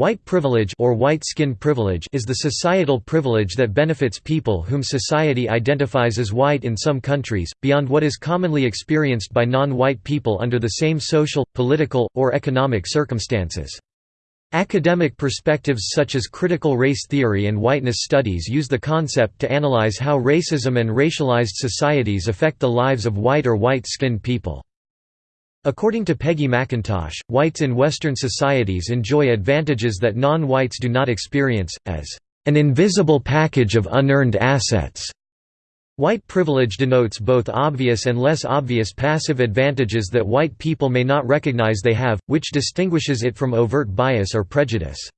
White privilege or white skin privilege is the societal privilege that benefits people whom society identifies as white in some countries, beyond what is commonly experienced by non-white people under the same social, political, or economic circumstances. Academic perspectives such as critical race theory and whiteness studies use the concept to analyze how racism and racialized societies affect the lives of white or white-skinned people. According to Peggy McIntosh, whites in Western societies enjoy advantages that non-whites do not experience, as an invisible package of unearned assets. White privilege denotes both obvious and less obvious passive advantages that white people may not recognize they have, which distinguishes it from overt bias or prejudice.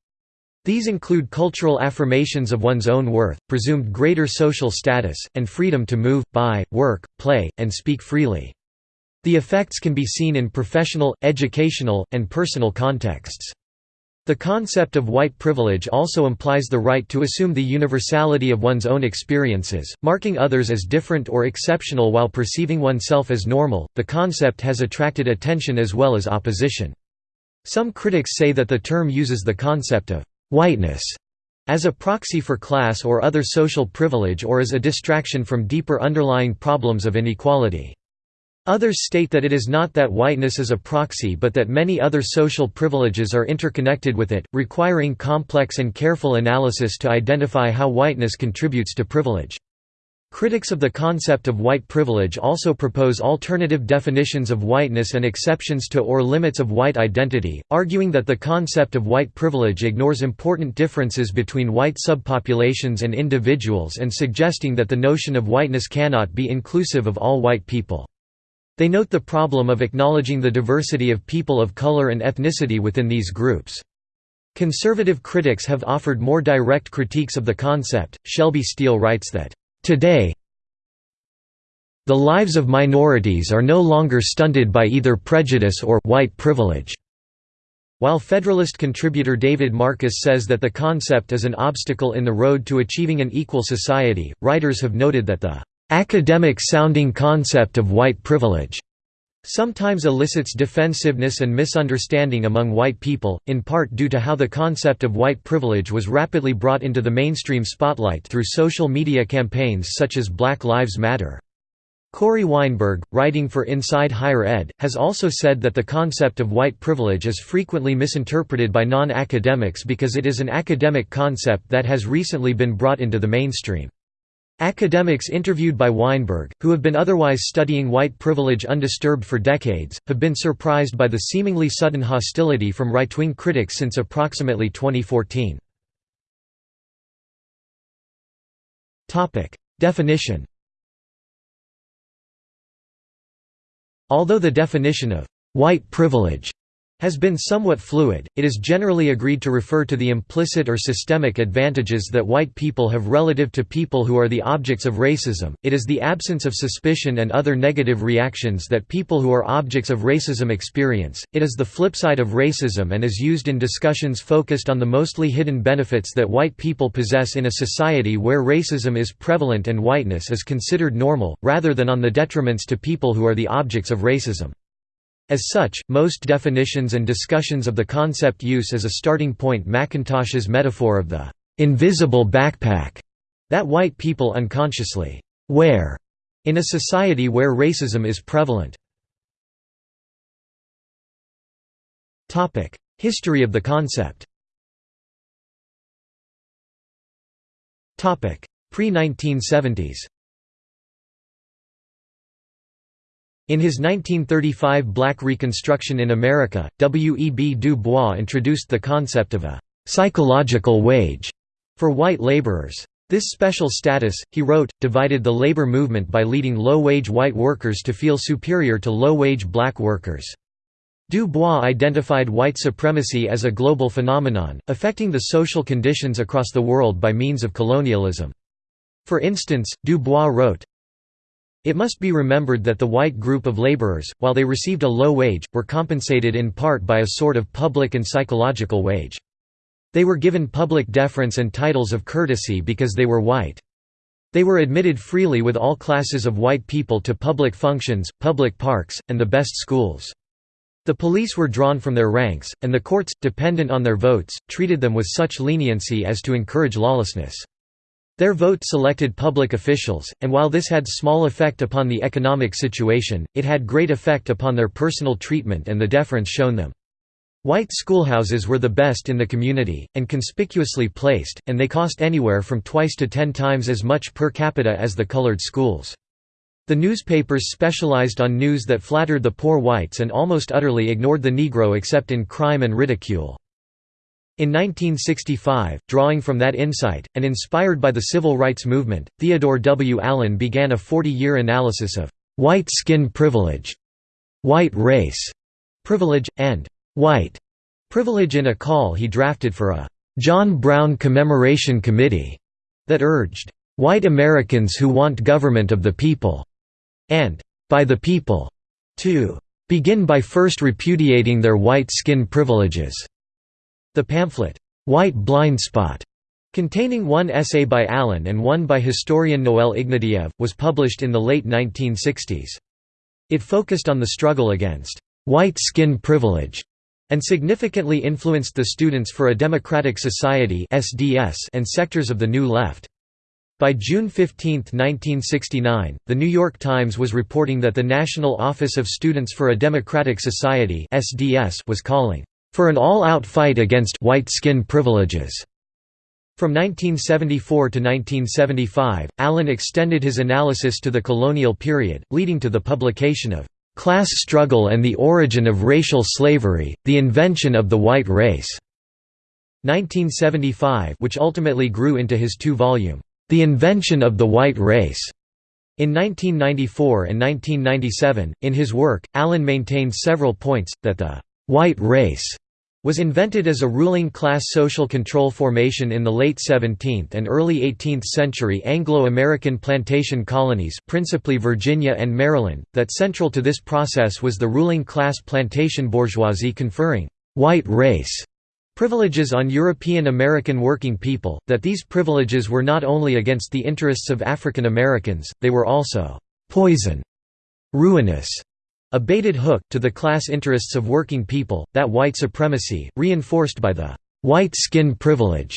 These include cultural affirmations of one's own worth, presumed greater social status, and freedom to move, buy, work, play, and speak freely. The effects can be seen in professional, educational, and personal contexts. The concept of white privilege also implies the right to assume the universality of one's own experiences, marking others as different or exceptional while perceiving oneself as normal. The concept has attracted attention as well as opposition. Some critics say that the term uses the concept of whiteness as a proxy for class or other social privilege or as a distraction from deeper underlying problems of inequality. Others state that it is not that whiteness is a proxy but that many other social privileges are interconnected with it, requiring complex and careful analysis to identify how whiteness contributes to privilege. Critics of the concept of white privilege also propose alternative definitions of whiteness and exceptions to or limits of white identity, arguing that the concept of white privilege ignores important differences between white subpopulations and individuals and suggesting that the notion of whiteness cannot be inclusive of all white people. They note the problem of acknowledging the diversity of people of color and ethnicity within these groups. Conservative critics have offered more direct critiques of the concept. Shelby Steele writes that, Today, the lives of minorities are no longer stunted by either prejudice or white privilege. While Federalist contributor David Marcus says that the concept is an obstacle in the road to achieving an equal society, writers have noted that the academic-sounding concept of white privilege sometimes elicits defensiveness and misunderstanding among white people, in part due to how the concept of white privilege was rapidly brought into the mainstream spotlight through social media campaigns such as Black Lives Matter. Cory Weinberg, writing for Inside Higher Ed, has also said that the concept of white privilege is frequently misinterpreted by non-academics because it is an academic concept that has recently been brought into the mainstream. Academics interviewed by Weinberg, who have been otherwise studying white privilege undisturbed for decades, have been surprised by the seemingly sudden hostility from right-wing critics since approximately 2014. Definition Although the definition of «white privilege» has been somewhat fluid, it is generally agreed to refer to the implicit or systemic advantages that white people have relative to people who are the objects of racism, it is the absence of suspicion and other negative reactions that people who are objects of racism experience, it is the flip side of racism and is used in discussions focused on the mostly hidden benefits that white people possess in a society where racism is prevalent and whiteness is considered normal, rather than on the detriments to people who are the objects of racism. As such, most definitions and discussions of the concept use as a starting point McIntosh's metaphor of the invisible backpack that white people unconsciously wear in a society where racism is prevalent. History of the concept Pre-1970s In his 1935 Black Reconstruction in America, W. E. B. Du Bois introduced the concept of a «psychological wage» for white laborers. This special status, he wrote, divided the labor movement by leading low-wage white workers to feel superior to low-wage black workers. Du Bois identified white supremacy as a global phenomenon, affecting the social conditions across the world by means of colonialism. For instance, Du Bois wrote, it must be remembered that the white group of laborers, while they received a low wage, were compensated in part by a sort of public and psychological wage. They were given public deference and titles of courtesy because they were white. They were admitted freely with all classes of white people to public functions, public parks, and the best schools. The police were drawn from their ranks, and the courts, dependent on their votes, treated them with such leniency as to encourage lawlessness. Their vote selected public officials, and while this had small effect upon the economic situation, it had great effect upon their personal treatment and the deference shown them. White schoolhouses were the best in the community, and conspicuously placed, and they cost anywhere from twice to ten times as much per capita as the colored schools. The newspapers specialized on news that flattered the poor whites and almost utterly ignored the Negro except in crime and ridicule. In 1965, drawing from that insight, and inspired by the civil rights movement, Theodore W. Allen began a 40-year analysis of «white skin privilege», «white race» privilege, and «white» privilege in a call he drafted for a «John Brown Commemoration Committee» that urged «white Americans who want government of the people» and by the people to begin by first repudiating their white skin privileges. The pamphlet, White Blind Spot, containing one essay by Allen and one by historian Noel Ignatiev, was published in the late 1960s. It focused on the struggle against white skin privilege and significantly influenced the Students for a Democratic Society and sectors of the New Left. By June 15, 1969, The New York Times was reporting that the National Office of Students for a Democratic Society was calling for an all-out fight against white skin privileges. From 1974 to 1975, Allen extended his analysis to the colonial period, leading to the publication of "'Class Struggle and the Origin of Racial Slavery, The Invention of the White Race' 1975 which ultimately grew into his two-volume the Invention of the White Race. In 1994 and 1997, in his work, Allen maintained several points, that the «white race» was invented as a ruling class social control formation in the late 17th and early 18th century Anglo-American plantation colonies principally Virginia and Maryland, that central to this process was the ruling class plantation bourgeoisie conferring «white race» Privileges on European American working people, that these privileges were not only against the interests of African Americans, they were also «poison», «ruinous», a baited hook, to the class interests of working people, that white supremacy, reinforced by the «white skin privilege»,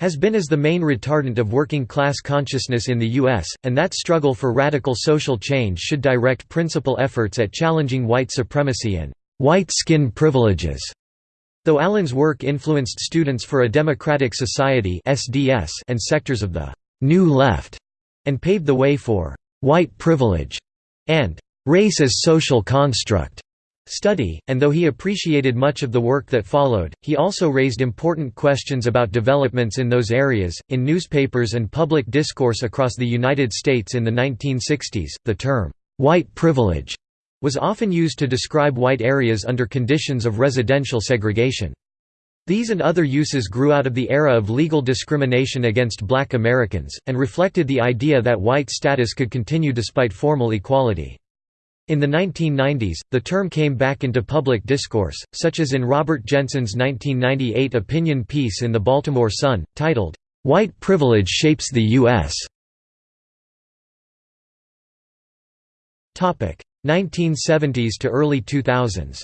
has been as the main retardant of working class consciousness in the U.S., and that struggle for radical social change should direct principal efforts at challenging white supremacy and «white skin privileges». Though Allen's work influenced Students for a Democratic Society and sectors of the «New Left» and paved the way for «white privilege» and «race as social construct» study, and though he appreciated much of the work that followed, he also raised important questions about developments in those areas. In newspapers and public discourse across the United States in the 1960s, the term, white privilege was often used to describe white areas under conditions of residential segregation. These and other uses grew out of the era of legal discrimination against black Americans, and reflected the idea that white status could continue despite formal equality. In the 1990s, the term came back into public discourse, such as in Robert Jensen's 1998 opinion piece in the Baltimore Sun, titled, "'White Privilege Shapes the U.S.' 1970s to early 2000s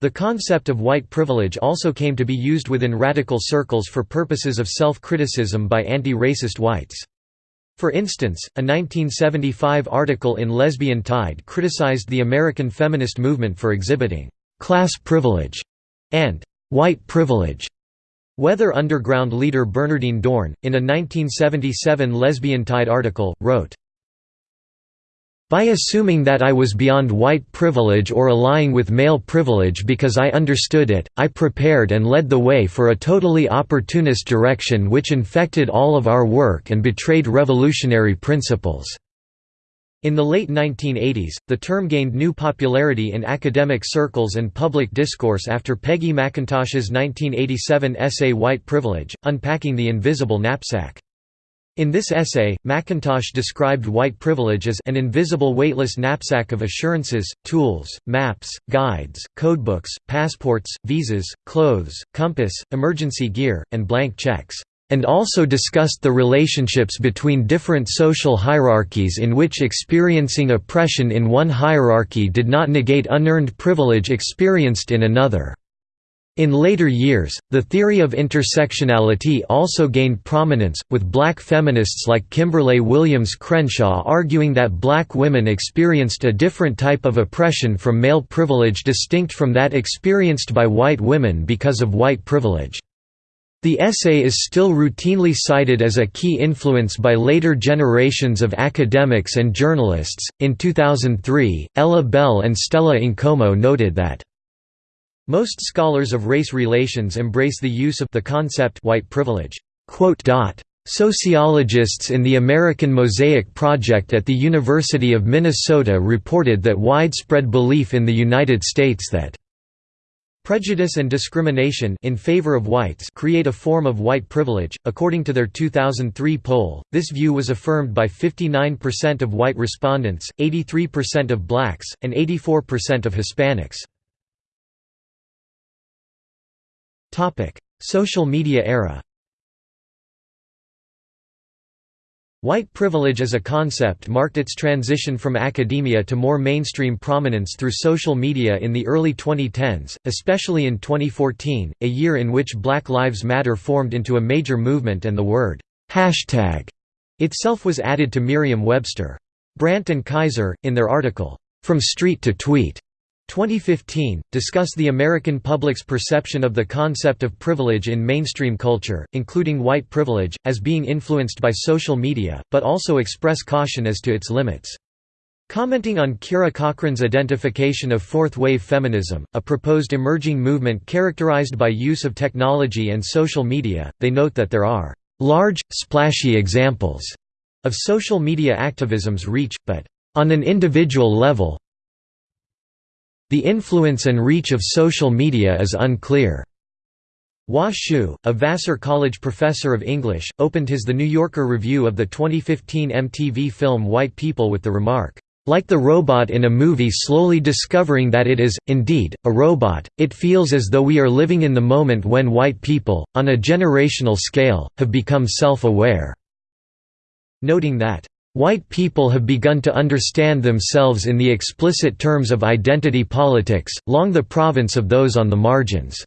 The concept of white privilege also came to be used within radical circles for purposes of self-criticism by anti-racist whites. For instance, a 1975 article in Lesbian Tide criticized the American feminist movement for exhibiting «class privilege» and «white privilege» Weather Underground leader Bernardine Dohrn, in a 1977 Lesbian Tide article, wrote, by assuming that I was beyond white privilege or allying with male privilege because I understood it, I prepared and led the way for a totally opportunist direction which infected all of our work and betrayed revolutionary principles." In the late 1980s, the term gained new popularity in academic circles and public discourse after Peggy McIntosh's 1987 essay White Privilege, Unpacking the Invisible Knapsack. In this essay, McIntosh described white privilege as an invisible weightless knapsack of assurances, tools, maps, guides, codebooks, passports, visas, clothes, compass, emergency gear, and blank checks. and also discussed the relationships between different social hierarchies in which experiencing oppression in one hierarchy did not negate unearned privilege experienced in another. In later years, the theory of intersectionality also gained prominence, with black feminists like Kimberlé Williams Crenshaw arguing that black women experienced a different type of oppression from male privilege distinct from that experienced by white women because of white privilege. The essay is still routinely cited as a key influence by later generations of academics and journalists. In 2003, Ella Bell and Stella Nkomo noted that most scholars of race relations embrace the use of the concept white privilege. Sociologists in the American Mosaic Project at the University of Minnesota reported that widespread belief in the United States that Prejudice and discrimination in favor of whites create a form of white privilege. According to their 2003 poll, this view was affirmed by 59% of white respondents, 83% of blacks, and 84% of Hispanics. Topic: Social media era. White privilege as a concept marked its transition from academia to more mainstream prominence through social media in the early 2010s, especially in 2014, a year in which Black Lives Matter formed into a major movement and the word hashtag itself was added to Merriam-Webster. Brandt and Kaiser, in their article, From Street to Tweet, 2015, discuss the American public's perception of the concept of privilege in mainstream culture, including white privilege, as being influenced by social media, but also express caution as to its limits. Commenting on Kira Cochrane's identification of fourth-wave feminism, a proposed emerging movement characterized by use of technology and social media, they note that there are large, splashy examples of social media activism's reach, but on an individual level, the influence and reach of social media is unclear. Hua Hsu, a Vassar College professor of English, opened his The New Yorker review of the 2015 MTV film White People with the remark, like the robot in a movie slowly discovering that it is, indeed, a robot, it feels as though we are living in the moment when white people, on a generational scale, have become self-aware." Noting that, White people have begun to understand themselves in the explicit terms of identity politics, long the province of those on the margins."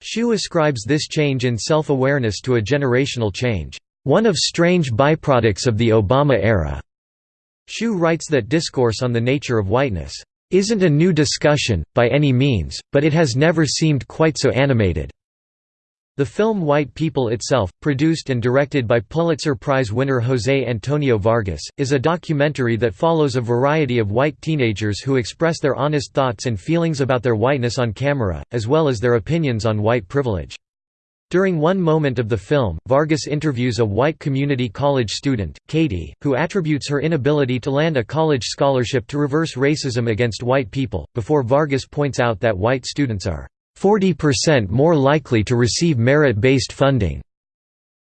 Hsu ascribes this change in self-awareness to a generational change, "...one of strange byproducts of the Obama era." Hsu writes that discourse on the nature of whiteness, "...isn't a new discussion, by any means, but it has never seemed quite so animated." The film White People itself, produced and directed by Pulitzer Prize winner José Antonio Vargas, is a documentary that follows a variety of white teenagers who express their honest thoughts and feelings about their whiteness on camera, as well as their opinions on white privilege. During one moment of the film, Vargas interviews a white community college student, Katie, who attributes her inability to land a college scholarship to reverse racism against white people, before Vargas points out that white students are 40% more likely to receive merit-based funding.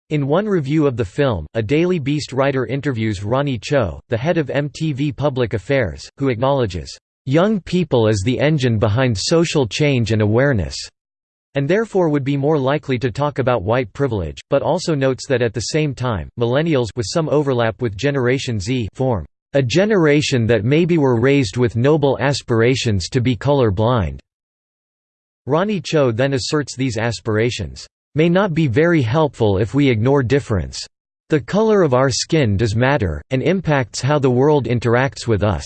In one review of the film, a Daily Beast writer interviews Ronnie Cho, the head of MTV Public Affairs, who acknowledges, "...young people as the engine behind social change and awareness." and therefore would be more likely to talk about white privilege, but also notes that at the same time, millennials with some overlap with Generation Z form a generation that maybe were raised with noble aspirations to be color blind. Ronnie Cho then asserts these aspirations, "...may not be very helpful if we ignore difference. The color of our skin does matter, and impacts how the world interacts with us."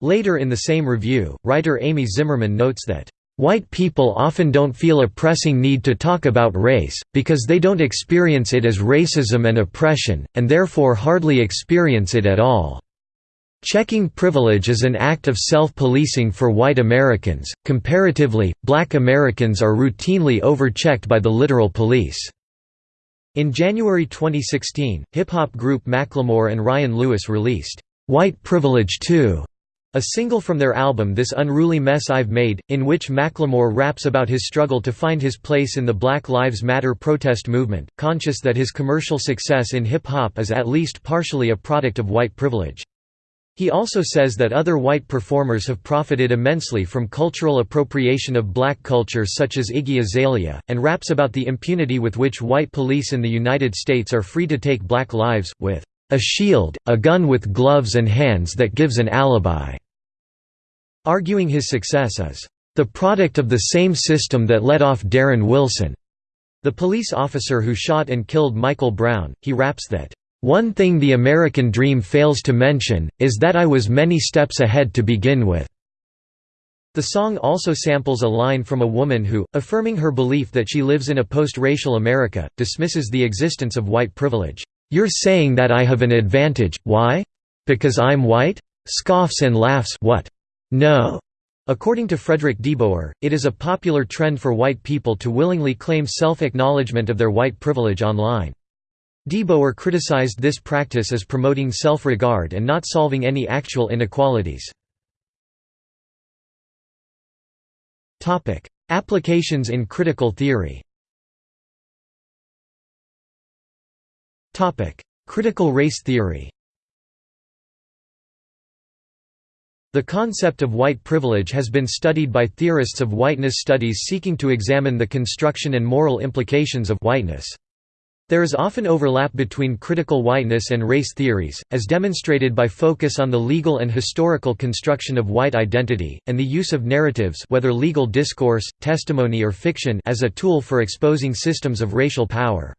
Later in the same review, writer Amy Zimmerman notes that, "...white people often don't feel a pressing need to talk about race, because they don't experience it as racism and oppression, and therefore hardly experience it at all." Checking privilege is an act of self-policing for white Americans. Comparatively, black Americans are routinely overchecked by the literal police. In January 2016, hip-hop group Macklemore and Ryan Lewis released, "'White Privilege 2", a single from their album This Unruly Mess I've Made, in which Macklemore raps about his struggle to find his place in the Black Lives Matter protest movement, conscious that his commercial success in hip-hop is at least partially a product of white privilege. He also says that other white performers have profited immensely from cultural appropriation of black culture such as Iggy Azalea, and raps about the impunity with which white police in the United States are free to take black lives, with a shield, a gun with gloves and hands that gives an alibi, arguing his success is the product of the same system that let off Darren Wilson. The police officer who shot and killed Michael Brown, he raps that one thing the American dream fails to mention, is that I was many steps ahead to begin with." The song also samples a line from a woman who, affirming her belief that she lives in a post-racial America, dismisses the existence of white privilege. "'You're saying that I have an advantage, why? Because I'm white?' Scoffs and laughs what? No. According to Frederick Deboer, it is a popular trend for white people to willingly claim self-acknowledgement of their white privilege online. Deboer criticized this practice as promoting self-regard and not solving any actual inequalities. Applications in critical theory Critical race theory The concept of white privilege has been studied by theorists of whiteness studies seeking to examine the construction and moral implications of whiteness. There is often overlap between critical whiteness and race theories, as demonstrated by focus on the legal and historical construction of white identity, and the use of narratives whether legal discourse, testimony or fiction as a tool for exposing systems of racial power.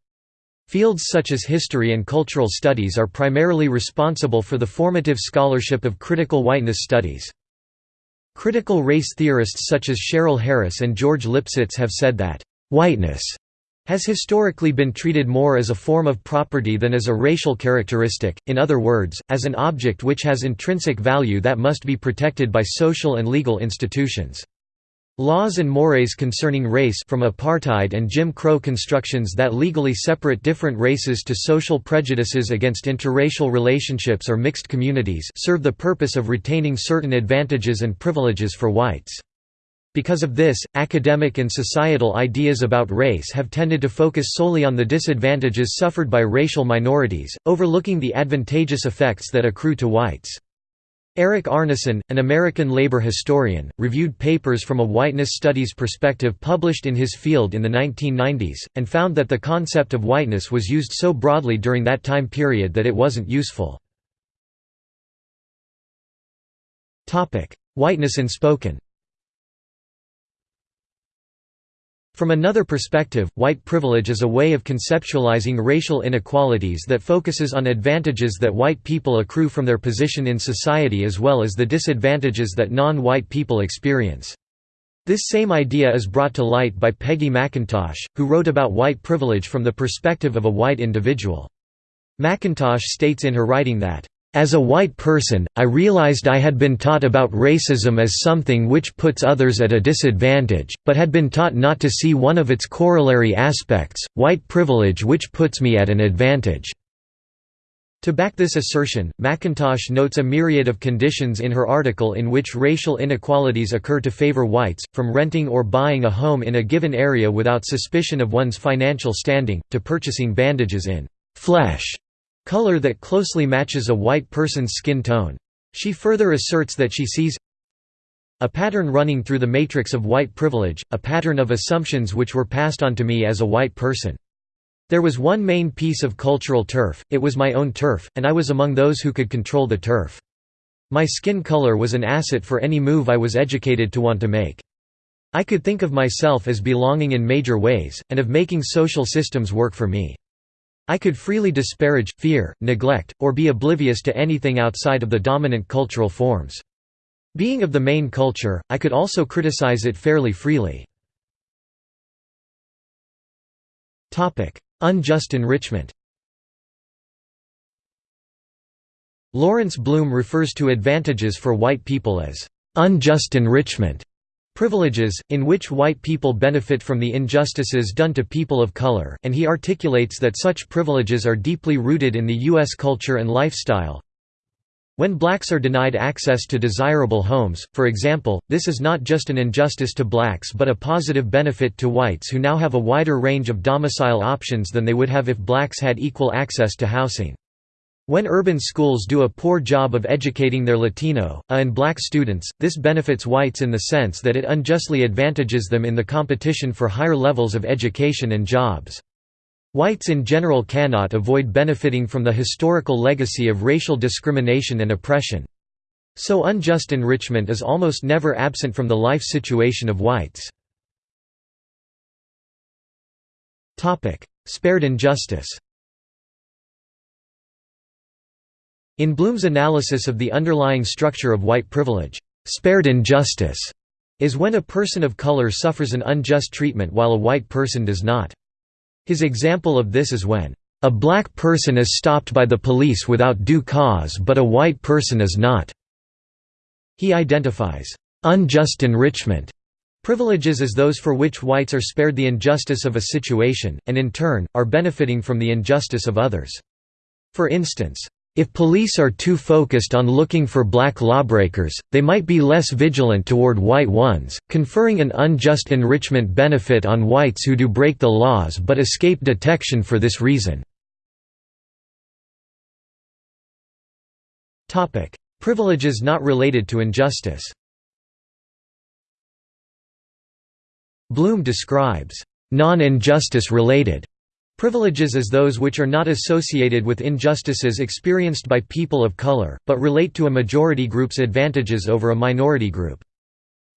Fields such as history and cultural studies are primarily responsible for the formative scholarship of critical whiteness studies. Critical race theorists such as Cheryl Harris and George Lipsitz have said that, "...whiteness has historically been treated more as a form of property than as a racial characteristic, in other words, as an object which has intrinsic value that must be protected by social and legal institutions. Laws and mores concerning race from apartheid and Jim Crow constructions that legally separate different races to social prejudices against interracial relationships or mixed communities serve the purpose of retaining certain advantages and privileges for whites. Because of this, academic and societal ideas about race have tended to focus solely on the disadvantages suffered by racial minorities, overlooking the advantageous effects that accrue to whites. Eric Arnesen, an American labor historian, reviewed papers from a whiteness studies perspective published in his field in the 1990s, and found that the concept of whiteness was used so broadly during that time period that it wasn't useful. Whiteness in spoken From another perspective, white privilege is a way of conceptualizing racial inequalities that focuses on advantages that white people accrue from their position in society as well as the disadvantages that non-white people experience. This same idea is brought to light by Peggy McIntosh, who wrote about white privilege from the perspective of a white individual. McIntosh states in her writing that, as a white person, I realized I had been taught about racism as something which puts others at a disadvantage, but had been taught not to see one of its corollary aspects, white privilege which puts me at an advantage. To back this assertion, McIntosh notes a myriad of conditions in her article in which racial inequalities occur to favor whites, from renting or buying a home in a given area without suspicion of one's financial standing, to purchasing bandages in flesh color that closely matches a white person's skin tone. She further asserts that she sees a pattern running through the matrix of white privilege, a pattern of assumptions which were passed on to me as a white person. There was one main piece of cultural turf, it was my own turf, and I was among those who could control the turf. My skin color was an asset for any move I was educated to want to make. I could think of myself as belonging in major ways, and of making social systems work for me. I could freely disparage, fear, neglect, or be oblivious to anything outside of the dominant cultural forms. Being of the main culture, I could also criticize it fairly freely. Unjust enrichment Lawrence Blum refers to advantages for white people as unjust enrichment privileges, in which white people benefit from the injustices done to people of color and he articulates that such privileges are deeply rooted in the U.S. culture and lifestyle. When blacks are denied access to desirable homes, for example, this is not just an injustice to blacks but a positive benefit to whites who now have a wider range of domicile options than they would have if blacks had equal access to housing. When urban schools do a poor job of educating their Latino, A and black students, this benefits whites in the sense that it unjustly advantages them in the competition for higher levels of education and jobs. Whites in general cannot avoid benefiting from the historical legacy of racial discrimination and oppression. So unjust enrichment is almost never absent from the life situation of whites. Spared injustice In Blum's analysis of the underlying structure of white privilege, spared injustice is when a person of color suffers an unjust treatment while a white person does not. His example of this is when, "...a black person is stopped by the police without due cause but a white person is not." He identifies, "...unjust enrichment." Privileges as those for which whites are spared the injustice of a situation, and in turn, are benefiting from the injustice of others. For instance, if police are too focused on looking for black lawbreakers, they might be less vigilant toward white ones, conferring an unjust enrichment benefit on whites who do break the laws but escape detection for this reason. Privileges not related to injustice Blum describes non-injustice related Privileges as those which are not associated with injustices experienced by people of color, but relate to a majority group's advantages over a minority group.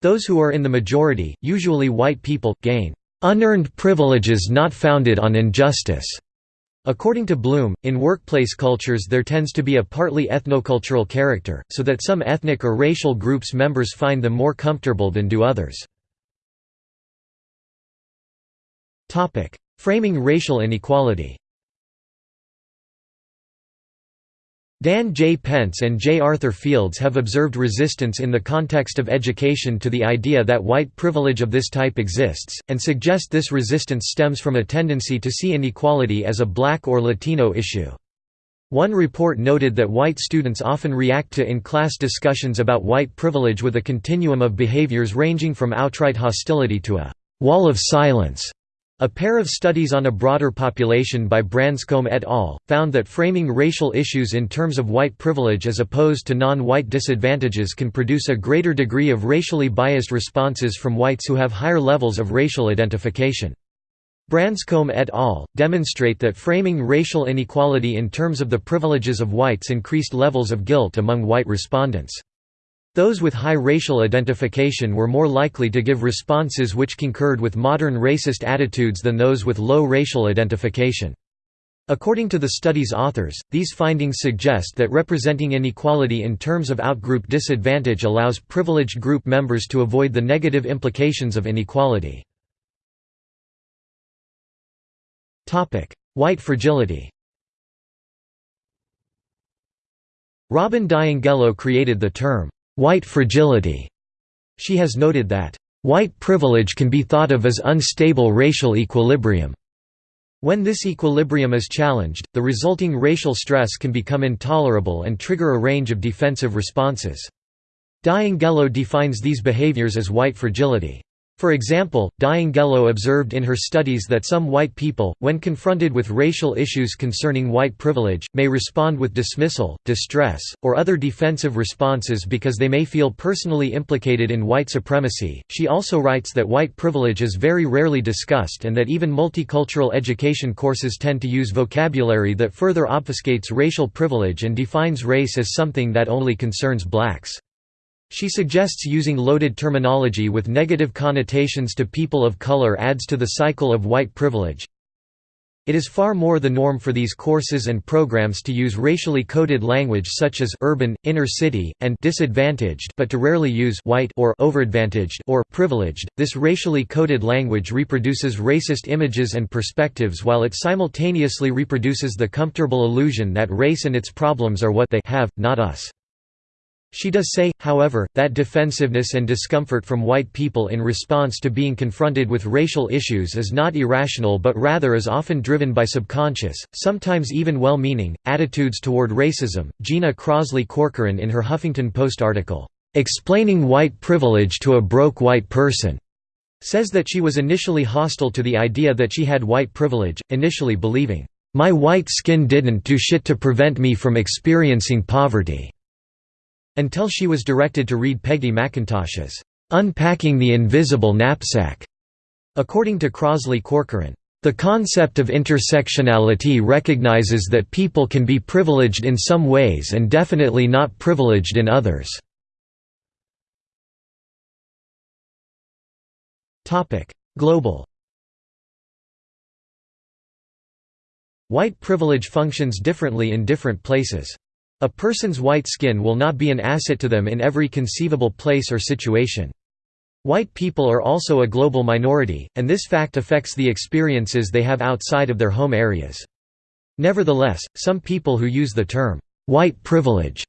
Those who are in the majority, usually white people, gain unearned privileges not founded on injustice. According to Blum, in workplace cultures there tends to be a partly ethnocultural character, so that some ethnic or racial groups members find them more comfortable than do others. Framing racial inequality Dan J. Pence and J. Arthur Fields have observed resistance in the context of education to the idea that white privilege of this type exists, and suggest this resistance stems from a tendency to see inequality as a black or Latino issue. One report noted that white students often react to in-class discussions about white privilege with a continuum of behaviors ranging from outright hostility to a «wall of silence» A pair of studies on a broader population by Branscombe et al. found that framing racial issues in terms of white privilege as opposed to non-white disadvantages can produce a greater degree of racially biased responses from whites who have higher levels of racial identification. Branscombe et al. demonstrate that framing racial inequality in terms of the privileges of whites increased levels of guilt among white respondents. Those with high racial identification were more likely to give responses which concurred with modern racist attitudes than those with low racial identification. According to the study's authors, these findings suggest that representing inequality in terms of outgroup disadvantage allows privileged group members to avoid the negative implications of inequality. White fragility Robin DiAngelo created the term, white fragility. She has noted that, "...white privilege can be thought of as unstable racial equilibrium." When this equilibrium is challenged, the resulting racial stress can become intolerable and trigger a range of defensive responses. DiAngelo defines these behaviors as white fragility. For example, DiAngelo observed in her studies that some white people, when confronted with racial issues concerning white privilege, may respond with dismissal, distress, or other defensive responses because they may feel personally implicated in white supremacy. She also writes that white privilege is very rarely discussed and that even multicultural education courses tend to use vocabulary that further obfuscates racial privilege and defines race as something that only concerns blacks. She suggests using loaded terminology with negative connotations to people of color adds to the cycle of white privilege. It is far more the norm for these courses and programs to use racially coded language such as urban, inner city, and disadvantaged but to rarely use white or overadvantaged or privileged. This racially coded language reproduces racist images and perspectives while it simultaneously reproduces the comfortable illusion that race and its problems are what they have, not us. She does say, however, that defensiveness and discomfort from white people in response to being confronted with racial issues is not irrational but rather is often driven by subconscious, sometimes even well-meaning, attitudes toward racism. Gina Crosley Corcoran in her Huffington Post article, "'Explaining White Privilege to a Broke White Person' says that she was initially hostile to the idea that she had white privilege, initially believing, "'My white skin didn't do shit to prevent me from experiencing poverty' until she was directed to read Peggy McIntosh's "'Unpacking the Invisible Knapsack' according to Crosley Corcoran. The concept of intersectionality recognizes that people can be privileged in some ways and definitely not privileged in others. Global White privilege functions differently in different places. A person's white skin will not be an asset to them in every conceivable place or situation. White people are also a global minority, and this fact affects the experiences they have outside of their home areas. Nevertheless, some people who use the term, "'white privilege'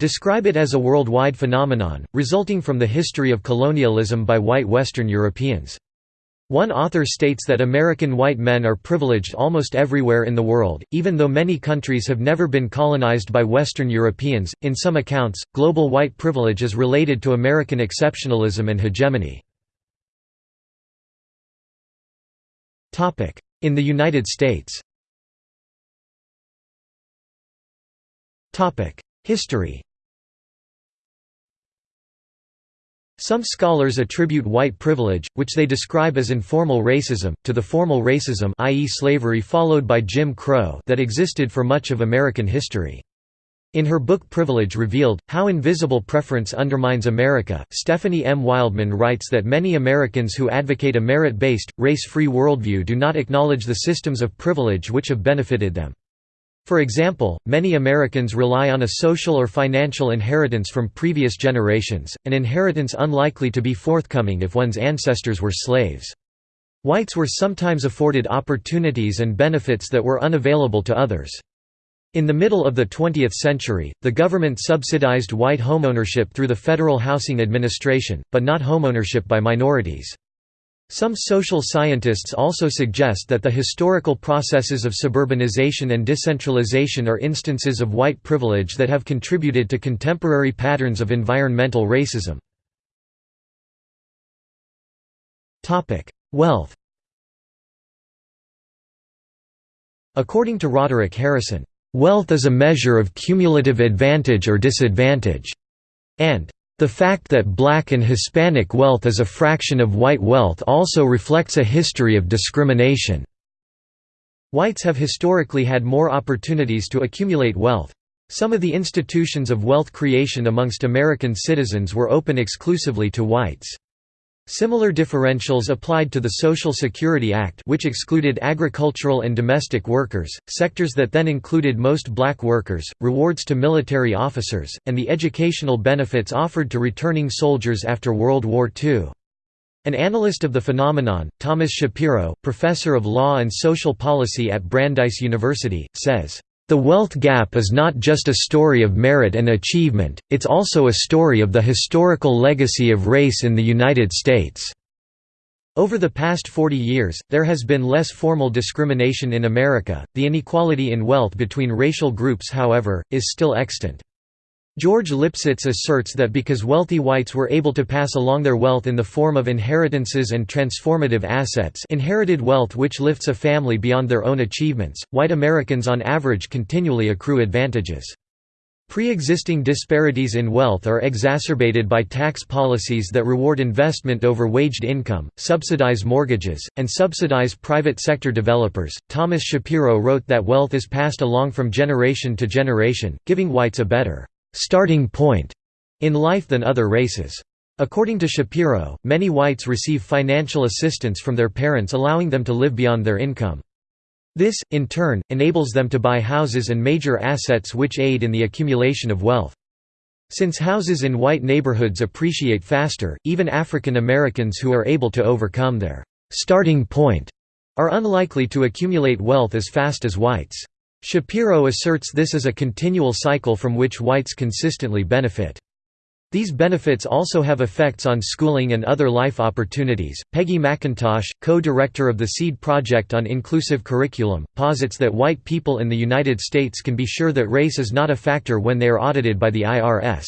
describe it as a worldwide phenomenon, resulting from the history of colonialism by white Western Europeans. One author states that American white men are privileged almost everywhere in the world, even though many countries have never been colonized by Western Europeans. In some accounts, global white privilege is related to American exceptionalism and hegemony. Topic: In the United States Topic: History Some scholars attribute white privilege, which they describe as informal racism, to the formal racism i.e. slavery followed by Jim Crow that existed for much of American history. In her book Privilege Revealed, How Invisible Preference Undermines America, Stephanie M. Wildman writes that many Americans who advocate a merit-based, race-free worldview do not acknowledge the systems of privilege which have benefited them. For example, many Americans rely on a social or financial inheritance from previous generations, an inheritance unlikely to be forthcoming if one's ancestors were slaves. Whites were sometimes afforded opportunities and benefits that were unavailable to others. In the middle of the 20th century, the government subsidized white homeownership through the Federal Housing Administration, but not homeownership by minorities. Some social scientists also suggest that the historical processes of suburbanization and decentralization are instances of white privilege that have contributed to contemporary patterns of environmental racism. Wealth According to Roderick Harrison, "...wealth is a measure of cumulative advantage or disadvantage," and the fact that black and Hispanic wealth is a fraction of white wealth also reflects a history of discrimination. Whites have historically had more opportunities to accumulate wealth. Some of the institutions of wealth creation amongst American citizens were open exclusively to whites. Similar differentials applied to the Social Security Act which excluded agricultural and domestic workers, sectors that then included most black workers, rewards to military officers, and the educational benefits offered to returning soldiers after World War II. An analyst of the phenomenon, Thomas Shapiro, professor of law and social policy at Brandeis University, says, the wealth gap is not just a story of merit and achievement, it's also a story of the historical legacy of race in the United States. Over the past 40 years, there has been less formal discrimination in America. The inequality in wealth between racial groups, however, is still extant. George Lipsitz asserts that because wealthy whites were able to pass along their wealth in the form of inheritances and transformative assets inherited wealth which lifts a family beyond their own achievements, white Americans on average continually accrue advantages. Pre-existing disparities in wealth are exacerbated by tax policies that reward investment over waged income, subsidize mortgages, and subsidize private sector developers. Thomas Shapiro wrote that wealth is passed along from generation to generation, giving whites a better starting point in life than other races. According to Shapiro, many whites receive financial assistance from their parents allowing them to live beyond their income. This, in turn, enables them to buy houses and major assets which aid in the accumulation of wealth. Since houses in white neighborhoods appreciate faster, even African Americans who are able to overcome their starting point are unlikely to accumulate wealth as fast as whites. Shapiro asserts this is a continual cycle from which whites consistently benefit. These benefits also have effects on schooling and other life opportunities. Peggy McIntosh, co director of the SEED Project on Inclusive Curriculum, posits that white people in the United States can be sure that race is not a factor when they are audited by the IRS.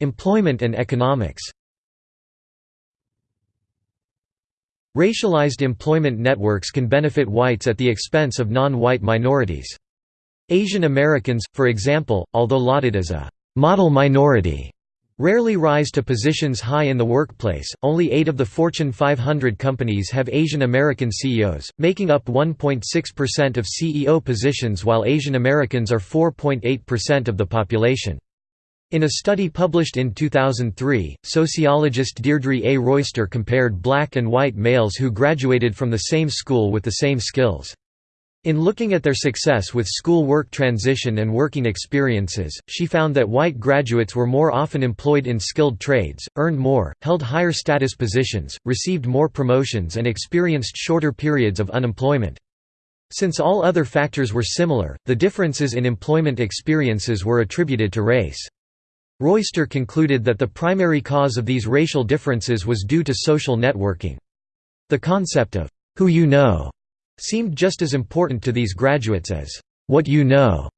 Employment and economics Racialized employment networks can benefit whites at the expense of non-white minorities. Asian Americans, for example, although lauded as a «model minority», rarely rise to positions high in the workplace. Only eight of the Fortune 500 companies have Asian American CEOs, making up 1.6% of CEO positions, while Asian Americans are 4.8% of the population. In a study published in 2003, sociologist Deirdre A. Royster compared black and white males who graduated from the same school with the same skills. In looking at their success with school work transition and working experiences, she found that white graduates were more often employed in skilled trades, earned more, held higher status positions, received more promotions and experienced shorter periods of unemployment. Since all other factors were similar, the differences in employment experiences were attributed to race. Royster concluded that the primary cause of these racial differences was due to social networking. The concept of, "'who you know' seemed just as important to these graduates as, "'what you know'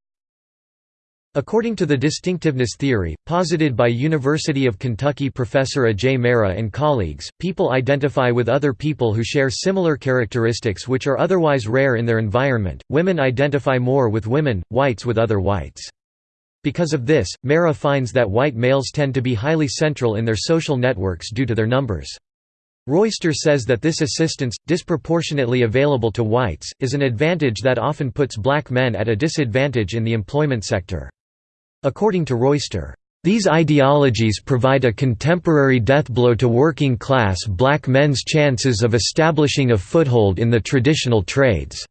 According to the distinctiveness theory, posited by University of Kentucky professor Ajay Mehra and colleagues, people identify with other people who share similar characteristics which are otherwise rare in their environment. Women identify more with women, whites with other whites. Because of this, Mehra finds that white males tend to be highly central in their social networks due to their numbers. Royster says that this assistance, disproportionately available to whites, is an advantage that often puts black men at a disadvantage in the employment sector. According to Royster, these ideologies provide a contemporary deathblow to working-class black men's chances of establishing a foothold in the traditional trades.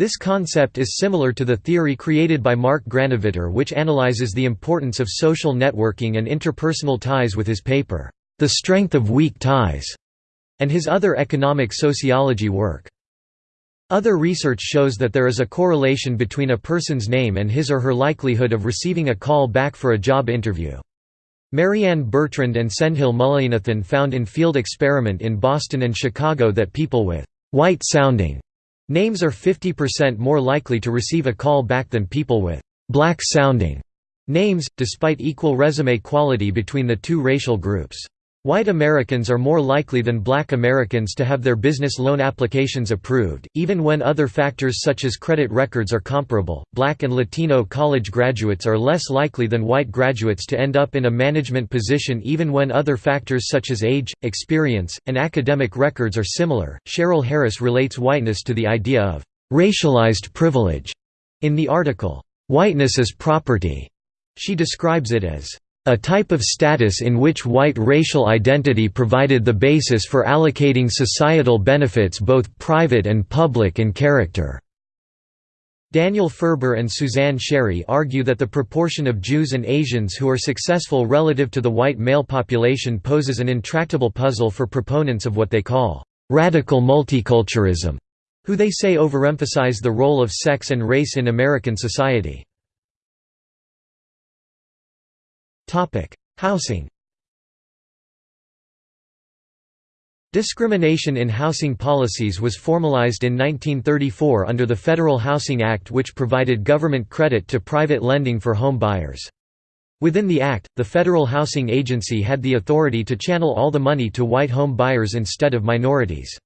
This concept is similar to the theory created by Mark Granovetter which analyzes the importance of social networking and interpersonal ties with his paper, The Strength of Weak Ties, and his other economic sociology work. Other research shows that there is a correlation between a person's name and his or her likelihood of receiving a call back for a job interview. Marianne Bertrand and Sendhil Mullainathan found in field experiment in Boston and Chicago that people with white-sounding Names are 50% more likely to receive a call back than people with black-sounding names, despite equal resume quality between the two racial groups. White Americans are more likely than black Americans to have their business loan applications approved, even when other factors such as credit records are comparable. Black and Latino college graduates are less likely than white graduates to end up in a management position even when other factors such as age, experience, and academic records are similar. Cheryl Harris relates whiteness to the idea of racialized privilege in the article, Whiteness as Property. She describes it as a type of status in which white racial identity provided the basis for allocating societal benefits both private and public in character. Daniel Farber and Suzanne Sherry argue that the proportion of Jews and Asians who are successful relative to the white male population poses an intractable puzzle for proponents of what they call radical multiculturalism, who they say overemphasize the role of sex and race in American society. Housing Discrimination in housing policies was formalized in 1934 under the Federal Housing Act which provided government credit to private lending for home buyers. Within the Act, the Federal Housing Agency had the authority to channel all the money to white home buyers instead of minorities.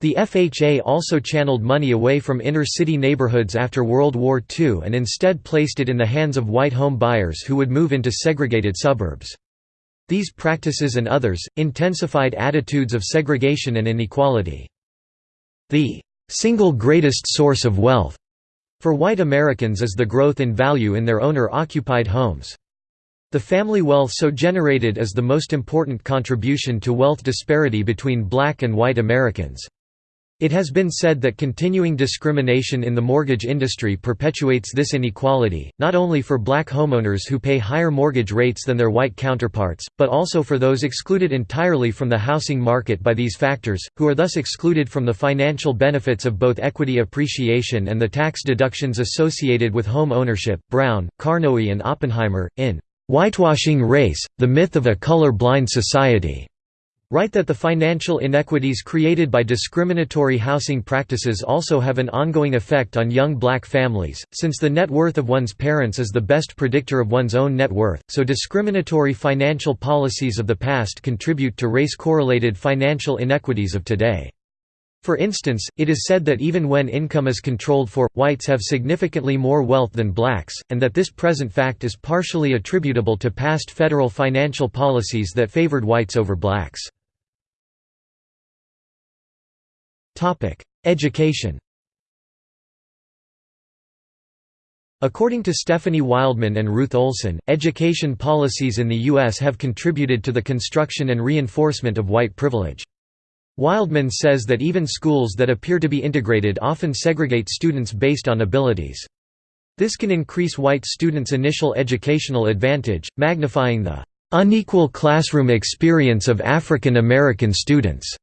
The FHA also channeled money away from inner-city neighborhoods after World War II and instead placed it in the hands of white home buyers who would move into segregated suburbs. These practices and others, intensified attitudes of segregation and inequality. The single greatest source of wealth for white Americans is the growth in value in their owner-occupied homes. The family wealth so generated is the most important contribution to wealth disparity between black and white Americans. It has been said that continuing discrimination in the mortgage industry perpetuates this inequality, not only for black homeowners who pay higher mortgage rates than their white counterparts, but also for those excluded entirely from the housing market by these factors, who are thus excluded from the financial benefits of both equity appreciation and the tax deductions associated with home ownership. Brown, Carnoy, and Oppenheimer, in Whitewashing Race The Myth of a Color Blind Society, Write that the financial inequities created by discriminatory housing practices also have an ongoing effect on young black families, since the net worth of one's parents is the best predictor of one's own net worth, so discriminatory financial policies of the past contribute to race-correlated financial inequities of today. For instance, it is said that even when income is controlled for, whites have significantly more wealth than blacks, and that this present fact is partially attributable to past federal financial policies that favored whites over blacks. Education According to Stephanie Wildman and Ruth Olson, education policies in the U.S. have contributed to the construction and reinforcement of white privilege. Wildman says that even schools that appear to be integrated often segregate students based on abilities. This can increase white students' initial educational advantage, magnifying the unequal classroom experience of African American students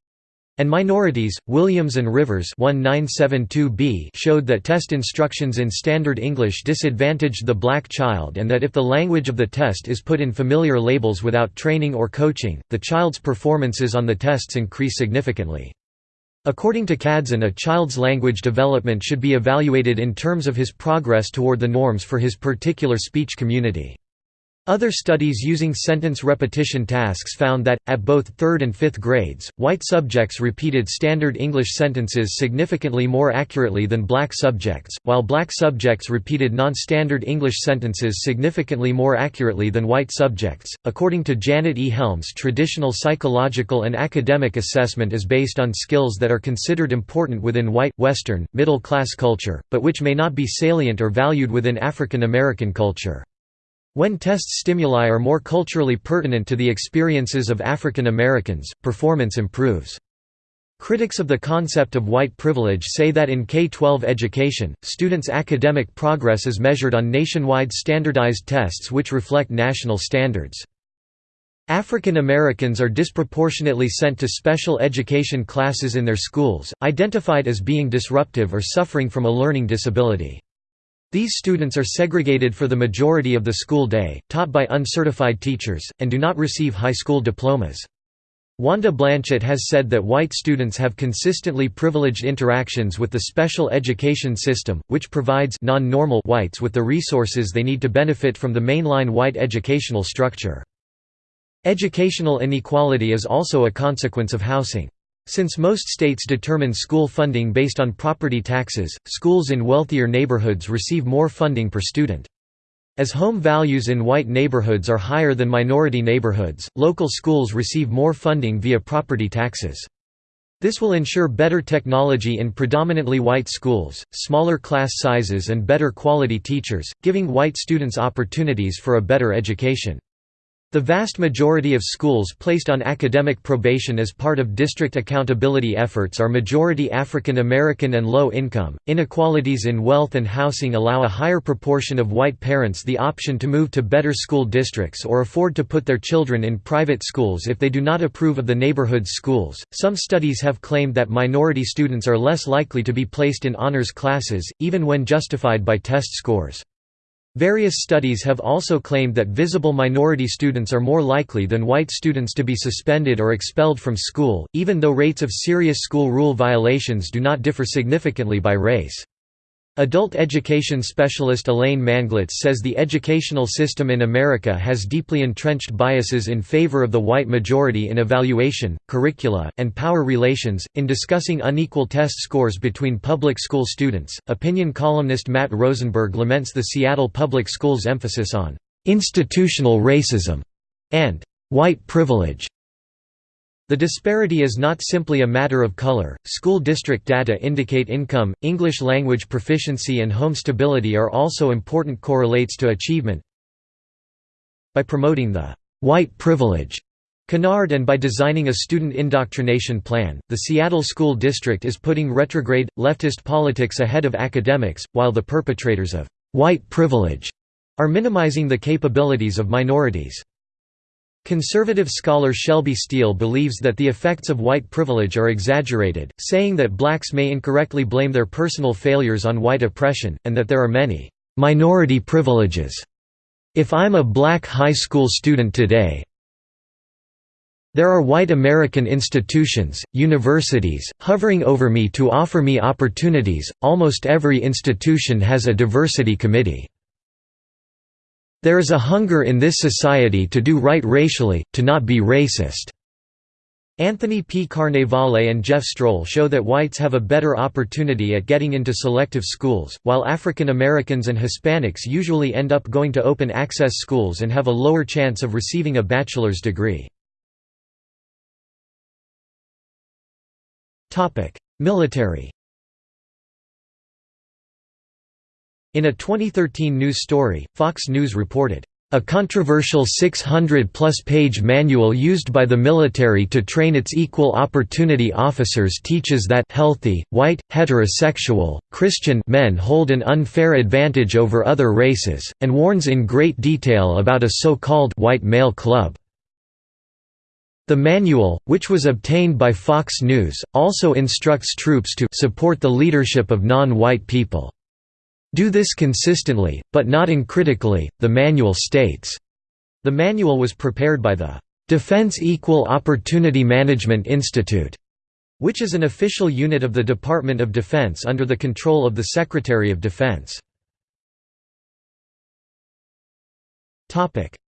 and minorities. Williams and Rivers 1972b showed that test instructions in Standard English disadvantaged the black child and that if the language of the test is put in familiar labels without training or coaching, the child's performances on the tests increase significantly. According to Cazden a child's language development should be evaluated in terms of his progress toward the norms for his particular speech community. Other studies using sentence repetition tasks found that, at both third and fifth grades, white subjects repeated Standard English sentences significantly more accurately than black subjects, while black subjects repeated non-standard English sentences significantly more accurately than white subjects. According to Janet E. Helms, traditional psychological and academic assessment is based on skills that are considered important within white, Western, middle class culture, but which may not be salient or valued within African American culture. When test stimuli are more culturally pertinent to the experiences of African Americans, performance improves. Critics of the concept of white privilege say that in K-12 education, students' academic progress is measured on nationwide standardized tests which reflect national standards. African Americans are disproportionately sent to special education classes in their schools, identified as being disruptive or suffering from a learning disability. These students are segregated for the majority of the school day, taught by uncertified teachers, and do not receive high school diplomas. Wanda Blanchett has said that white students have consistently privileged interactions with the special education system, which provides non-normal whites with the resources they need to benefit from the mainline white educational structure. Educational inequality is also a consequence of housing. Since most states determine school funding based on property taxes, schools in wealthier neighborhoods receive more funding per student. As home values in white neighborhoods are higher than minority neighborhoods, local schools receive more funding via property taxes. This will ensure better technology in predominantly white schools, smaller class sizes and better quality teachers, giving white students opportunities for a better education. The vast majority of schools placed on academic probation as part of district accountability efforts are majority African American and low income. Inequalities in wealth and housing allow a higher proportion of white parents the option to move to better school districts or afford to put their children in private schools if they do not approve of the neighborhood's schools. Some studies have claimed that minority students are less likely to be placed in honors classes, even when justified by test scores. Various studies have also claimed that visible minority students are more likely than white students to be suspended or expelled from school, even though rates of serious school rule violations do not differ significantly by race. Adult education specialist Elaine Manglitz says the educational system in America has deeply entrenched biases in favor of the white majority in evaluation, curricula, and power relations. In discussing unequal test scores between public school students, opinion columnist Matt Rosenberg laments the Seattle Public Schools' emphasis on institutional racism and white privilege the disparity is not simply a matter of color. School district data indicate income, English language proficiency, and home stability are also important correlates to achievement. By promoting the white privilege canard and by designing a student indoctrination plan, the Seattle School District is putting retrograde, leftist politics ahead of academics, while the perpetrators of white privilege are minimizing the capabilities of minorities. Conservative scholar Shelby Steele believes that the effects of white privilege are exaggerated, saying that blacks may incorrectly blame their personal failures on white oppression, and that there are many minority privileges. If I'm a black high school student today, There are white American institutions, universities, hovering over me to offer me opportunities, almost every institution has a diversity committee. There is a hunger in this society to do right racially, to not be racist. Anthony P. Carnevale and Jeff Strohl show that whites have a better opportunity at getting into selective schools, while African Americans and Hispanics usually end up going to open access schools and have a lower chance of receiving a bachelor's degree. Military In a 2013 news story, Fox News reported, "...a controversial 600-plus page manual used by the military to train its equal opportunity officers teaches that healthy, white, heterosexual, Christian men hold an unfair advantage over other races, and warns in great detail about a so-called white male club." The manual, which was obtained by Fox News, also instructs troops to support the leadership of non-white people. Do this consistently, but not uncritically, the manual states. The manual was prepared by the Defense Equal Opportunity Management Institute, which is an official unit of the Department of Defense under the control of the Secretary of Defense.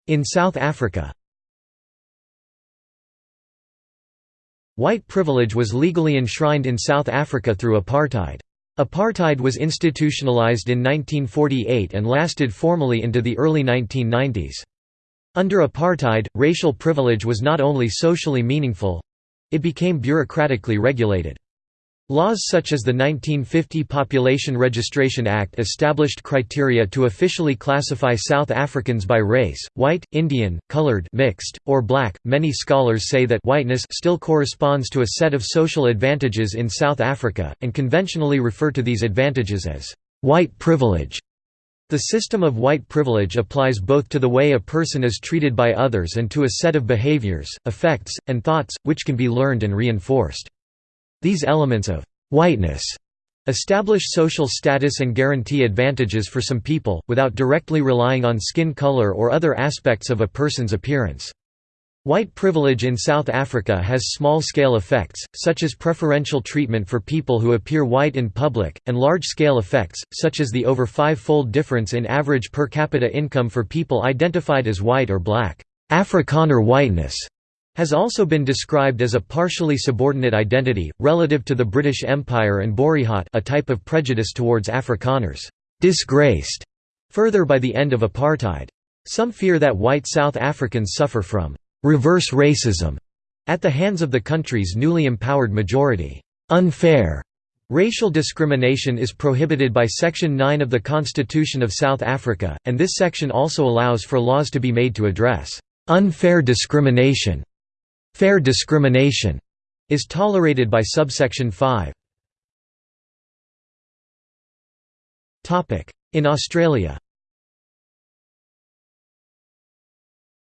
In South Africa White privilege was legally enshrined in South Africa through apartheid. Apartheid was institutionalized in 1948 and lasted formally into the early 1990s. Under apartheid, racial privilege was not only socially meaningful—it became bureaucratically regulated. Laws such as the 1950 Population Registration Act established criteria to officially classify South Africans by race, white, Indian, colored mixed, or black. Many scholars say that whiteness still corresponds to a set of social advantages in South Africa, and conventionally refer to these advantages as white privilege. The system of white privilege applies both to the way a person is treated by others and to a set of behaviors, effects, and thoughts, which can be learned and reinforced. These elements of «whiteness» establish social status and guarantee advantages for some people, without directly relying on skin color or other aspects of a person's appearance. White privilege in South Africa has small-scale effects, such as preferential treatment for people who appear white in public, and large-scale effects, such as the over five-fold difference in average per capita income for people identified as white or black. Afrikaner whiteness has also been described as a partially subordinate identity, relative to the British Empire and Boerehaat a type of prejudice towards Afrikaners, disgraced further by the end of apartheid. Some fear that white South Africans suffer from reverse racism at the hands of the country's newly empowered majority. Unfair Racial discrimination is prohibited by Section 9 of the Constitution of South Africa, and this section also allows for laws to be made to address unfair discrimination Fair discrimination is tolerated by subsection 5. In Australia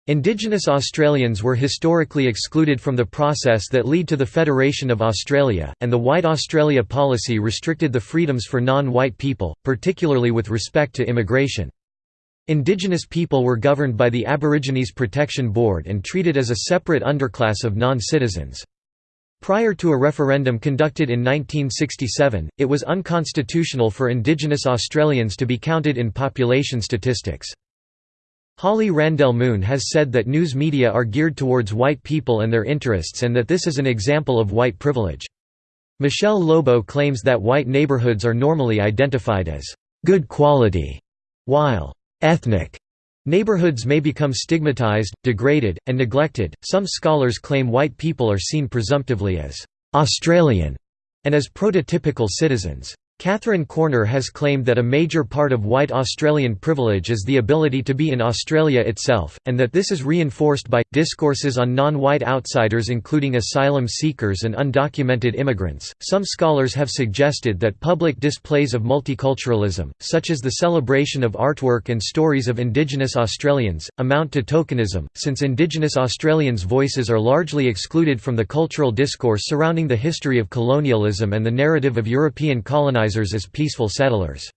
Indigenous Australians were historically excluded from the process that led to the Federation of Australia, and the White Australia policy restricted the freedoms for non-white people, particularly with respect to immigration. Indigenous people were governed by the Aborigines Protection Board and treated as a separate underclass of non-citizens. Prior to a referendum conducted in 1967, it was unconstitutional for Indigenous Australians to be counted in population statistics. Holly Randell Moon has said that news media are geared towards white people and their interests and that this is an example of white privilege. Michelle Lobo claims that white neighborhoods are normally identified as good quality, while ethnic neighborhoods may become stigmatized, degraded, and neglected. Some scholars claim white people are seen presumptively as Australian and as prototypical citizens. Catherine Koerner has claimed that a major part of white Australian privilege is the ability to be in Australia itself, and that this is reinforced by discourses on non-white outsiders including asylum seekers and undocumented immigrants. Some scholars have suggested that public displays of multiculturalism, such as the celebration of artwork and stories of Indigenous Australians, amount to tokenism, since Indigenous Australians' voices are largely excluded from the cultural discourse surrounding the history of colonialism and the narrative of European colonizers as peaceful settlers.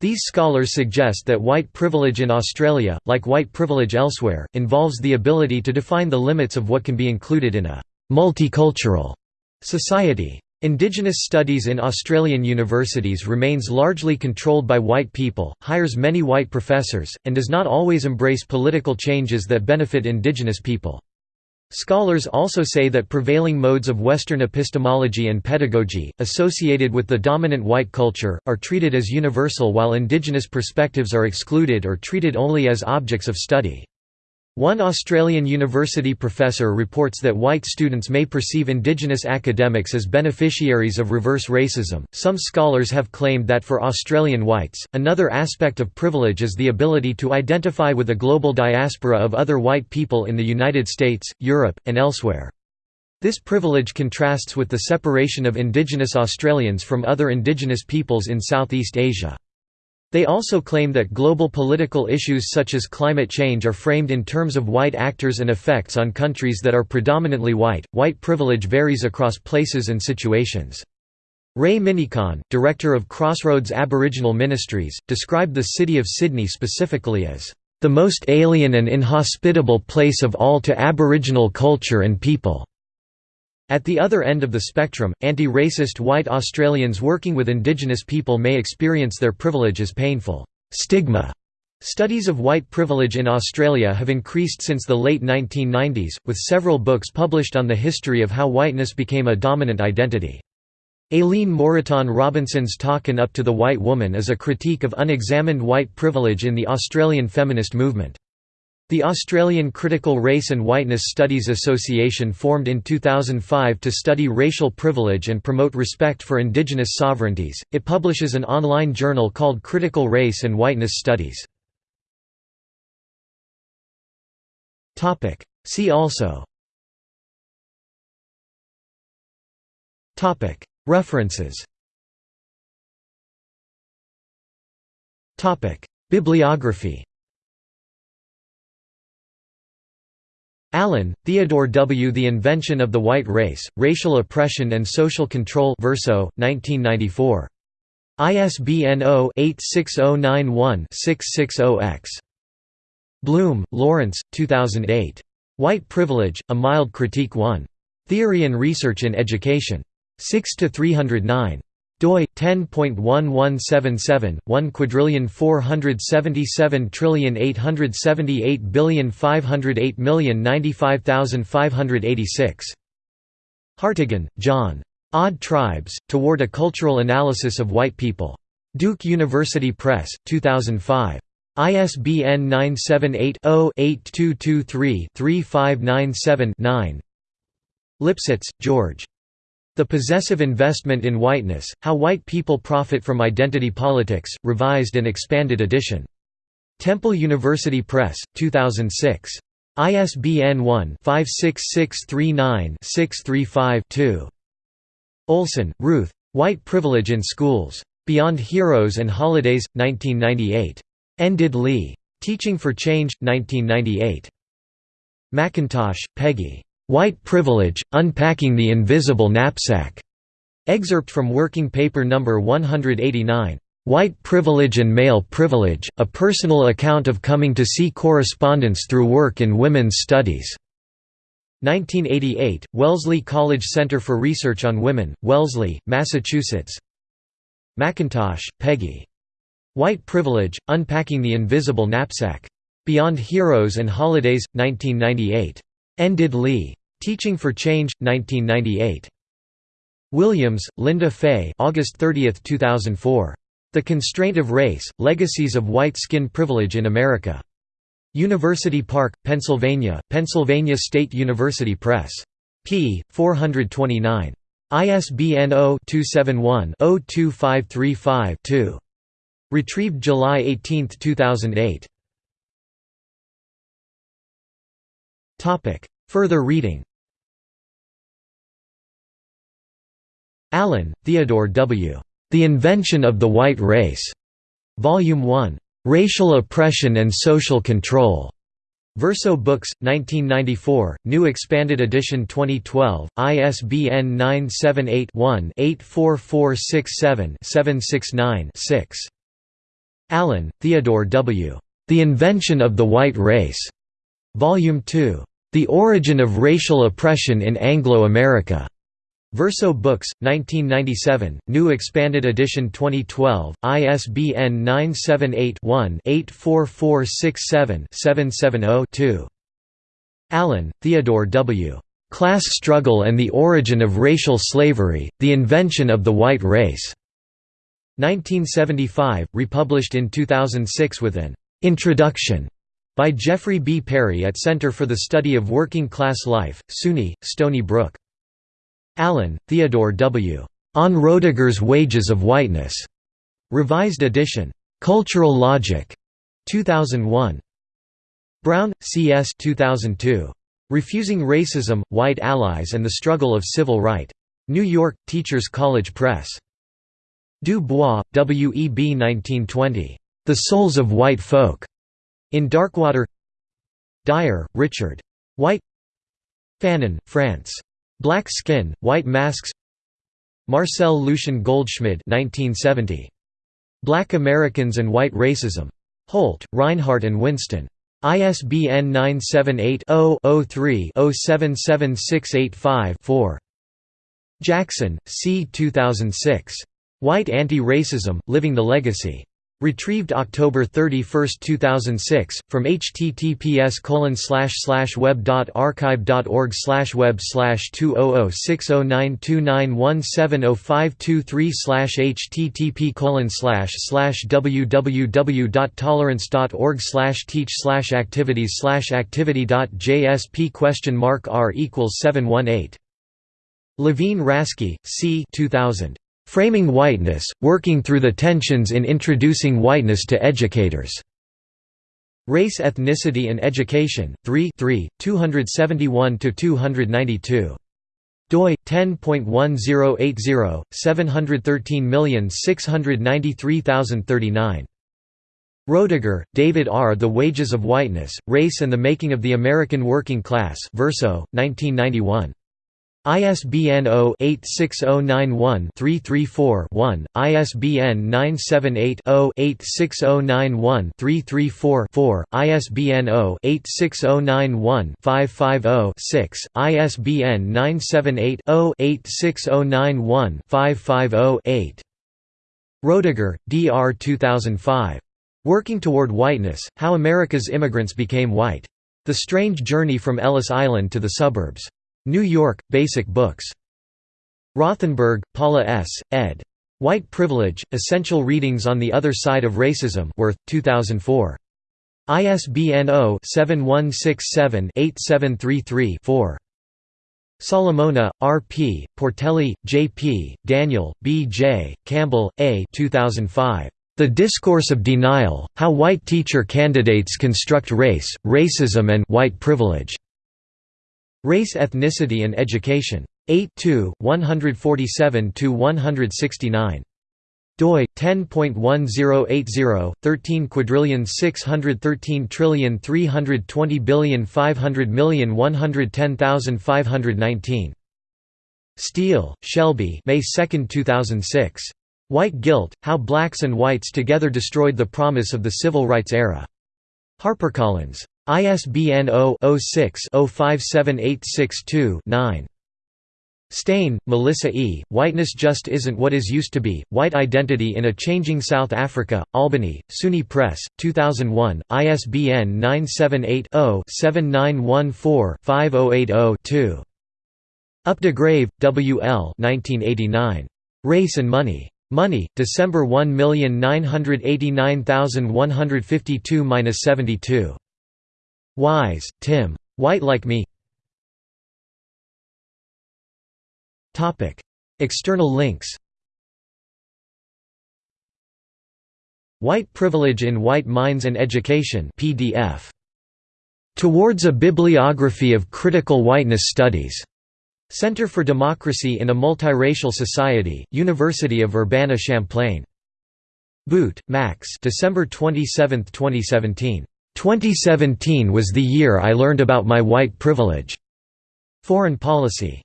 These scholars suggest that white privilege in Australia, like white privilege elsewhere, involves the ability to define the limits of what can be included in a multicultural society. Indigenous studies in Australian universities remains largely controlled by white people, hires many white professors, and does not always embrace political changes that benefit Indigenous people. Scholars also say that prevailing modes of Western epistemology and pedagogy, associated with the dominant white culture, are treated as universal while indigenous perspectives are excluded or treated only as objects of study. One Australian university professor reports that white students may perceive Indigenous academics as beneficiaries of reverse racism. Some scholars have claimed that for Australian whites, another aspect of privilege is the ability to identify with a global diaspora of other white people in the United States, Europe, and elsewhere. This privilege contrasts with the separation of Indigenous Australians from other Indigenous peoples in Southeast Asia. They also claim that global political issues such as climate change are framed in terms of white actors and effects on countries that are predominantly white. White privilege varies across places and situations. Ray Minniecon, director of Crossroads Aboriginal Ministries, described the city of Sydney specifically as the most alien and inhospitable place of all to Aboriginal culture and people. At the other end of the spectrum, anti-racist white Australians working with Indigenous people may experience their privilege as painful stigma. Studies of white privilege in Australia have increased since the late 1990s, with several books published on the history of how whiteness became a dominant identity. Aileen Moreton Robinson's Talkin' Up to the White Woman is a critique of unexamined white privilege in the Australian feminist movement. The Australian Critical Race and Whiteness Studies Association formed in 2005 to study racial privilege and promote respect for Indigenous sovereignties. It publishes an online journal called Critical Race and Whiteness Studies. See also. References. Bibliography Allen, Theodore W. The Invention of the White Race, Racial Oppression and Social Control Verso, 1994. ISBN 0-86091-660-X. Blum, Lawrence, 2008. White Privilege, A Mild Critique 1. Theory and Research in Education. 6–309 doi 10.1177 1 quadrillion 477 trillion 878 billion 508 million 95586 Hartigan, John. Odd Tribes Toward a Cultural Analysis of White People. Duke University Press, 2005. ISBN 978 0 8223 3597 9. Lipsitz, George. The Possessive Investment in Whiteness, How White People Profit from Identity Politics, revised and expanded edition. Temple University Press, 2006. ISBN 1-56639-635-2. Olson, Ruth. White Privilege in Schools. Beyond Heroes and Holidays, 1998. Enid Lee. Teaching for Change, 1998. McIntosh, Peggy. White Privilege, Unpacking the Invisible Knapsack. Excerpt from Working Paper No. 189. White Privilege and Male Privilege, A Personal Account of Coming to See Correspondence Through Work in Women's Studies. 1988, Wellesley College Center for Research on Women, Wellesley, Massachusetts. McIntosh, Peggy. White Privilege, Unpacking the Invisible Knapsack. Beyond Heroes and Holidays, 1998. Enid Lee. Teaching for Change, 1998. Williams, Linda Fay August 30, 2004. The Constraint of Race, Legacies of White Skin Privilege in America. University Park, Pennsylvania, Pennsylvania State University Press. p. 429. ISBN 0-271-02535-2. Retrieved July 18, 2008. Further reading Allen, Theodore W. The Invention of the White Race. Volume 1. Racial Oppression and Social Control. Verso Books, 1994, New Expanded Edition 2012, ISBN 978 one 84467 769 6 Allen, Theodore W. The Invention of the White Race. Volume 2. The Origin of Racial Oppression in Anglo-America. Verso Books, 1997, New Expanded Edition 2012, ISBN 978-1-84467-770-2. Allen, Theodore W. Class Struggle and the Origin of Racial Slavery, The Invention of the White Race. 1975, republished in 2006 with an Introduction by Jeffrey B. Perry at Center for the Study of Working Class Life, SUNY, Stony Brook. Allen, Theodore W. On Roediger's Wages of Whiteness. Revised edition. Cultural Logic. 2001. Brown, C. S. 2002. Refusing Racism, White Allies and the Struggle of Civil Right. New York, Teachers College Press. Du Bois, W. E. B. 1920. The Souls of White Folk. In Darkwater Dyer, Richard. White Fanon, Frantz. Black Skin, White Masks Marcel Lucien Goldschmidt 1970. Black Americans and White Racism. Holt, Rinehart and Winston. ISBN 978 0 3 077685 Jackson, C. 2006. White Anti-Racism, Living the Legacy. Retrieved October 31, 2006, from https web.archive.org web 2006092917052 http www.tolerance.org teach activities activity.jsp question mark r equals 718 Levine Rasky, C. 2000. Framing Whiteness, Working Through the Tensions in Introducing Whiteness to Educators. Race Ethnicity and Education, 3 271–292. doi 10.1080 713693039 Roediger, David R. The Wages of Whiteness, Race and the Making of the American Working Class Verso, 1991. ISBN 0-86091-334-1, ISBN 978-0-86091-334-4, ISBN 0-86091-550-6, ISBN 978-0-86091-550-8. Roediger, D. R. 2005. Working Toward Whiteness, How America's Immigrants Became White. The Strange Journey from Ellis Island to the Suburbs. New York, Basic Books. Rothenberg, Paula S., ed. White Privilege, Essential Readings on the Other Side of Racism Worth, 2004. ISBN 0-7167-8733-4. Solomona, R. P., Portelli, J. P., Daniel, B. J., Campbell, A. 2005. The Discourse of Denial, How White Teacher Candidates Construct Race, Racism and White Privilege. Race Ethnicity and Education. 8 147–169 doi 10.1080 13 quadrillion 613 trillion 320 billion 500 million 110519 Steele, Shelby May 2, 2006. White Guilt, How Blacks and Whites Together Destroyed the Promise of the Civil Rights Era. HarperCollins. ISBN 0-06-057862-9. Stein, Melissa E., Whiteness Just Isn't What Is Used to Be, White Identity in a Changing South Africa, Albany, SUNY Press, 2001, ISBN 978-0-7914-5080-2. Updegrave, W. L. 1989. Race and Money. Money, December 1989152–72 Wise, Tim. White Like Me External links White Privilege in White Minds and Education PDF. Towards a Bibliography of Critical Whiteness Studies. Center for Democracy in a Multiracial Society, University of Urbana-Champaign. Boot, Max December 27, 2017. 2017 was the year I learned about my white privilege. Foreign Policy.